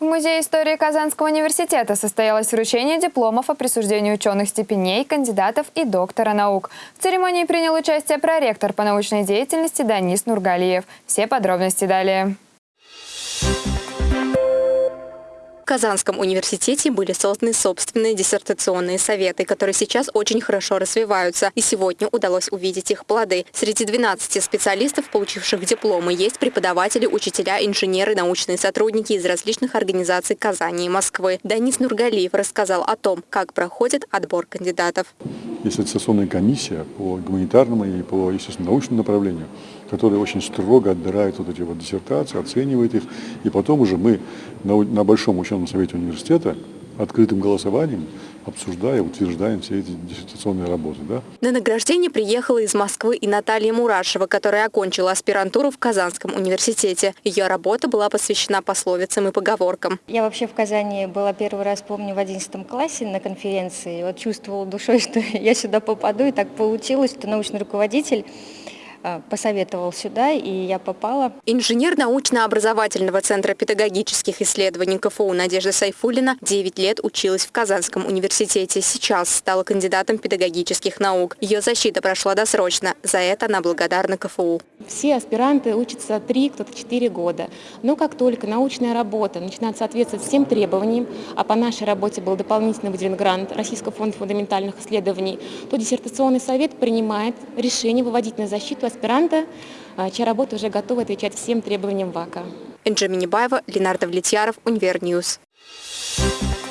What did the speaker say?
В Музее истории Казанского университета состоялось вручение дипломов о присуждении ученых степеней, кандидатов и доктора наук. В церемонии принял участие проректор по научной деятельности Данис Нургалиев. Все подробности далее. Казанском университете были созданы собственные диссертационные советы, которые сейчас очень хорошо развиваются. И сегодня удалось увидеть их плоды. Среди 12 специалистов, получивших дипломы, есть преподаватели, учителя, инженеры, научные сотрудники из различных организаций Казани и Москвы. Данис Нургалиев рассказал о том, как проходит отбор кандидатов. Есть аттестационная комиссия по гуманитарному и по, естественно, научному направлению, которая очень строго отбирает вот эти вот диссертации, оценивает их. И потом уже мы на, на Большом ученом совете университета открытым голосованием обсуждая, утверждаем все эти диссертационные работы. Да? На награждение приехала из Москвы и Наталья Мурашева, которая окончила аспирантуру в Казанском университете. Ее работа была посвящена пословицам и поговоркам. Я вообще в Казани была первый раз, помню, в 11 классе на конференции. Вот чувствовала душой, что я сюда попаду, и так получилось, что научный руководитель посоветовал сюда, и я попала. Инженер научно-образовательного центра педагогических исследований КФУ Надежда Сайфулина 9 лет училась в Казанском университете. Сейчас стала кандидатом педагогических наук. Ее защита прошла досрочно. За это она благодарна КФУ. Все аспиранты учатся 3, кто-то 4 года. Но как только научная работа начинает соответствовать всем требованиям, а по нашей работе был дополнительно выделен грант Российского фонда фундаментальных исследований, то диссертационный совет принимает решение выводить на защиту аспиранта, а, чья работа уже готова отвечать всем требованиям ВАКа. Энджи Минибаева, Ленар Давлетьяров, Универньюз. Thank